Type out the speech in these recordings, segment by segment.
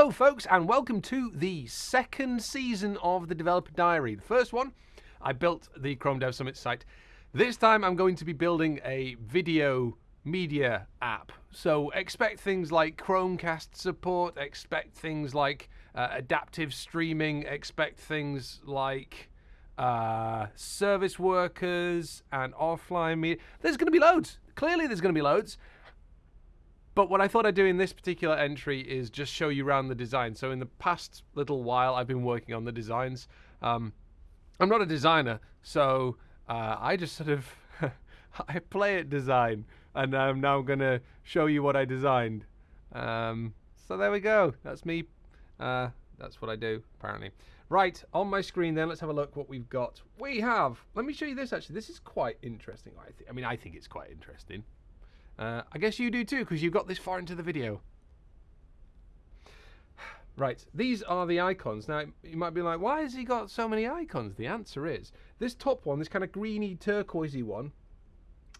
Hello, folks, and welcome to the second season of the Developer Diary. The first one, I built the Chrome Dev Summit site. This time, I'm going to be building a video media app. So expect things like Chromecast support, expect things like uh, adaptive streaming, expect things like uh, service workers and offline media. There's going to be loads. Clearly, there's going to be loads. But what I thought I'd do in this particular entry is just show you around the design. So in the past little while, I've been working on the designs. Um, I'm not a designer, so uh, I just sort of I play at design, and um, now I'm now gonna show you what I designed. Um, so there we go. That's me. Uh, that's what I do apparently. Right on my screen, then let's have a look what we've got. We have. Let me show you this. Actually, this is quite interesting. I, I mean, I think it's quite interesting. Uh, I guess you do too, because you got this far into the video. Right, these are the icons. Now, you might be like, why has he got so many icons? The answer is, this top one, this kind of greeny turquoisey one,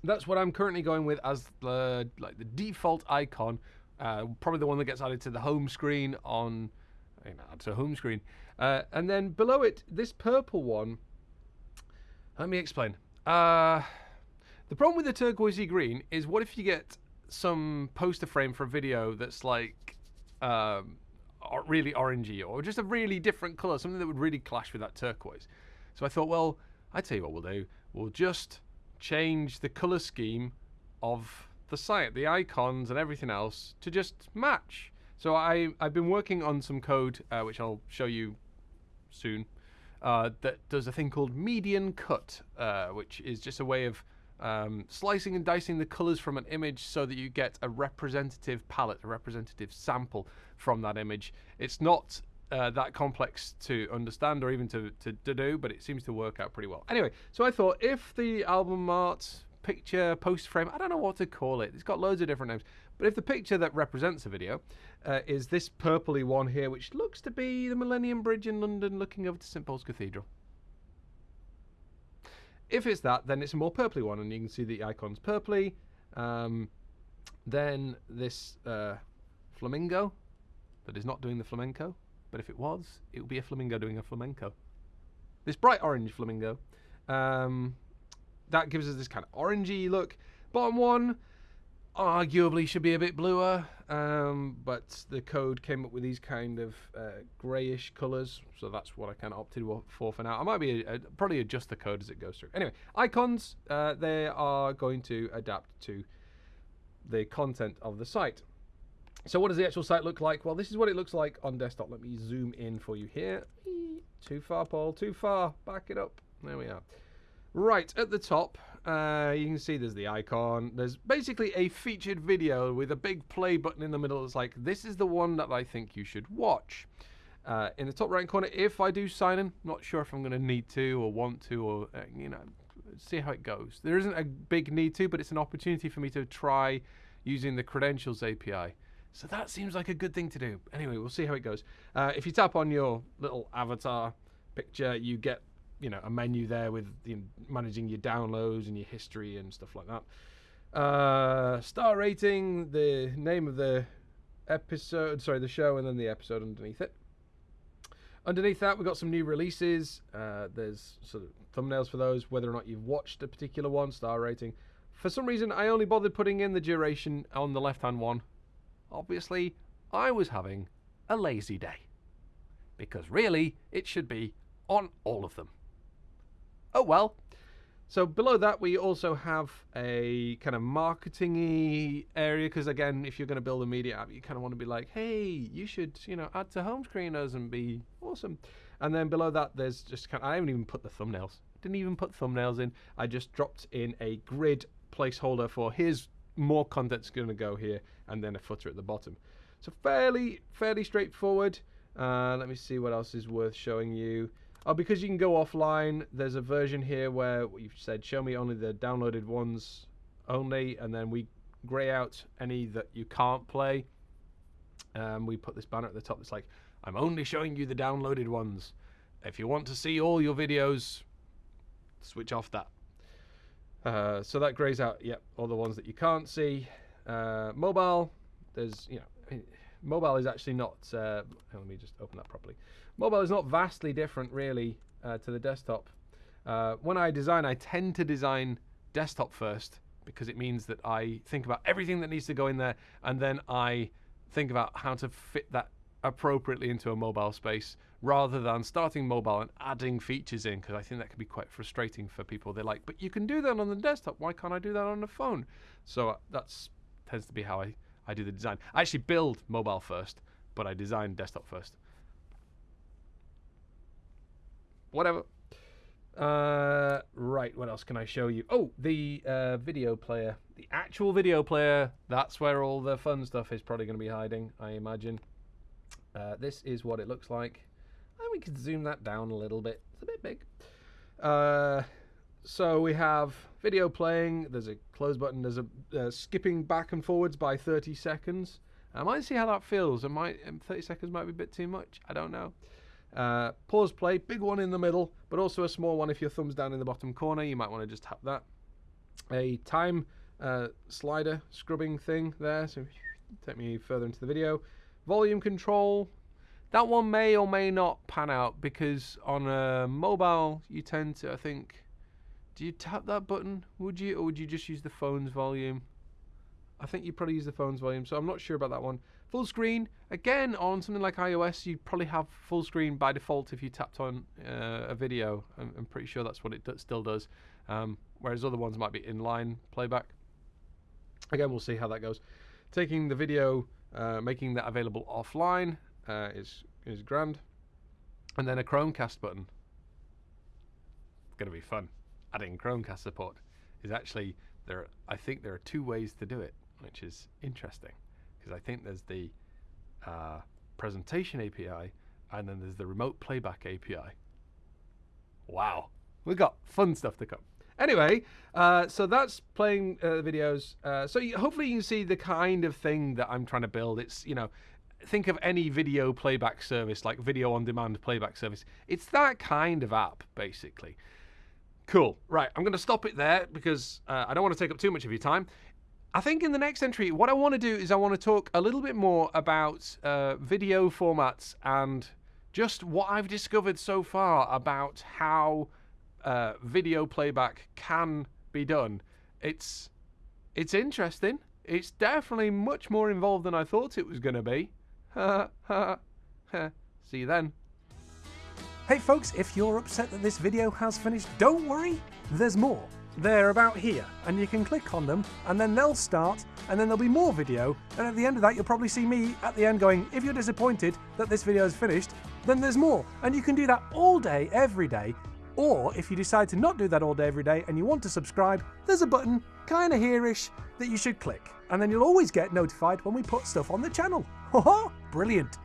that's what I'm currently going with as the like the default icon. Uh, probably the one that gets added to the home screen on, you know, to home screen. Uh, and then below it, this purple one, let me explain. Uh, the problem with the turquoisey green is what if you get some poster frame for a video that's like um, really orangey or just a really different color, something that would really clash with that turquoise. So I thought, well, I tell you what we'll do. We'll just change the color scheme of the site, the icons and everything else to just match. So I, I've been working on some code, uh, which I'll show you soon, uh, that does a thing called median cut, uh, which is just a way of um, slicing and dicing the colors from an image so that you get a representative palette, a representative sample from that image. It's not uh, that complex to understand or even to, to, to, do, but it seems to work out pretty well. Anyway, so I thought if the album art, picture, post frame, I don't know what to call it, it's got loads of different names, but if the picture that represents a video uh, is this purpley one here, which looks to be the Millennium Bridge in London looking over to St Paul's Cathedral. If it's that, then it's a more purpley one, and you can see the icons purpley. Um, then this uh, flamingo that is not doing the flamenco, but if it was, it would be a flamingo doing a flamenco. This bright orange flamingo, um, that gives us this kind of orangey look. Bottom one, arguably should be a bit bluer, um, but the code came up with these kind of uh, greyish colours, so that's what I kind of opted for for now. I might be a, probably adjust the code as it goes through. Anyway, icons uh, they are going to adapt to the content of the site. So what does the actual site look like? Well, this is what it looks like on desktop. Let me zoom in for you here. Too far, Paul. Too far. Back it up. There we are. Right at the top, uh, you can see there's the icon. There's basically a featured video with a big play button in the middle. It's like, this is the one that I think you should watch. Uh, in the top right corner, if I do sign in, not sure if I'm going to need to or want to or, uh, you know, see how it goes. There isn't a big need to, but it's an opportunity for me to try using the credentials API. So that seems like a good thing to do. Anyway, we'll see how it goes. Uh, if you tap on your little avatar picture, you get you know a menu there with you know, managing your downloads and your history and stuff like that. Uh, star rating, the name of the episode, sorry, the show, and then the episode underneath it. Underneath that, we've got some new releases. Uh, there's sort of thumbnails for those, whether or not you've watched a particular one, star rating. For some reason, I only bothered putting in the duration on the left hand one. Obviously, I was having a lazy day. Because really, it should be on all of them oh well. So below that, we also have a kind of marketing area because again, if you're going to build a media app, you kind of want to be like, hey, you should, you know, add to home screeners and be awesome. And then below that, there's just kind of, I haven't even put the thumbnails. Didn't even put thumbnails in. I just dropped in a grid placeholder for here's more content's going to go here, and then a footer at the bottom. So fairly, fairly straightforward. Uh, let me see what else is worth showing you. Oh, because you can go offline, there's a version here where you've said show me only the downloaded ones only, and then we grey out any that you can't play. Um, we put this banner at the top that's like, I'm only showing you the downloaded ones. If you want to see all your videos, switch off that. Uh, so that greys out, yep, all the ones that you can't see. Uh, mobile, there's, you know, mobile is actually not. Uh, let me just open that properly. Mobile is not vastly different, really, uh, to the desktop. Uh, when I design, I tend to design desktop first because it means that I think about everything that needs to go in there, and then I think about how to fit that appropriately into a mobile space rather than starting mobile and adding features in because I think that can be quite frustrating for people. They're like, but you can do that on the desktop. Why can't I do that on the phone? So uh, that's tends to be how I, I do the design. I actually build mobile first, but I design desktop first. Whatever. Uh, right, what else can I show you? Oh, the uh, video player. The actual video player, that's where all the fun stuff is probably going to be hiding, I imagine. Uh, this is what it looks like. And we can zoom that down a little bit. It's a bit big. So we have video playing. There's a close button. There's a uh, skipping back and forwards by 30 seconds. I might see how that feels. It might um, 30 seconds might be a bit too much. I don't know. Uh, pause play, big one in the middle, but also a small one if your thumb's down in the bottom corner. You might want to just tap that. A time uh, slider scrubbing thing there. So take me further into the video. Volume control. That one may or may not pan out because on a mobile you tend to, I think, do you tap that button? Would you, or would you just use the phone's volume? I think you probably use the phone's volume, so I'm not sure about that one. Full screen, again, on something like iOS, you probably have full screen by default if you tapped on uh, a video. I'm, I'm, pretty sure that's what it still does. Um, whereas other ones might be inline playback. Again, we'll see how that goes. Taking the video, uh, making that available offline uh, is, is grand. And then a Chromecast button. It's going to be fun. Adding Chromecast support is actually, there. I think there are two ways to do it, which is interesting because I think there's the uh, presentation API and then there's the remote playback API. Wow, we've got fun stuff to come. Anyway, uh, so that's playing uh, videos. Uh, so you, hopefully you can see the kind of thing that I'm trying to build. It's, you know, think of any video playback service, like video on demand playback service. It's that kind of app, basically. Cool. Right, I'm going to stop it there because uh, I don't want to take up too much of your time. I think in the next entry, what I want to do is I want to talk a little bit more about uh, video formats and just what I've discovered so far about how uh, video playback can be done. It's it's interesting. It's definitely much more involved than I thought it was going to be. See you then. Hey folks, if you're upset that this video has finished, don't worry, there's more. They're about here, and you can click on them, and then they'll start, and then there'll be more video, and at the end of that you'll probably see me at the end going, if you're disappointed that this video is finished, then there's more. And you can do that all day, every day, or if you decide to not do that all day, every day, and you want to subscribe, there's a button, kinda here-ish, that you should click. And then you'll always get notified when we put stuff on the channel. Brilliant.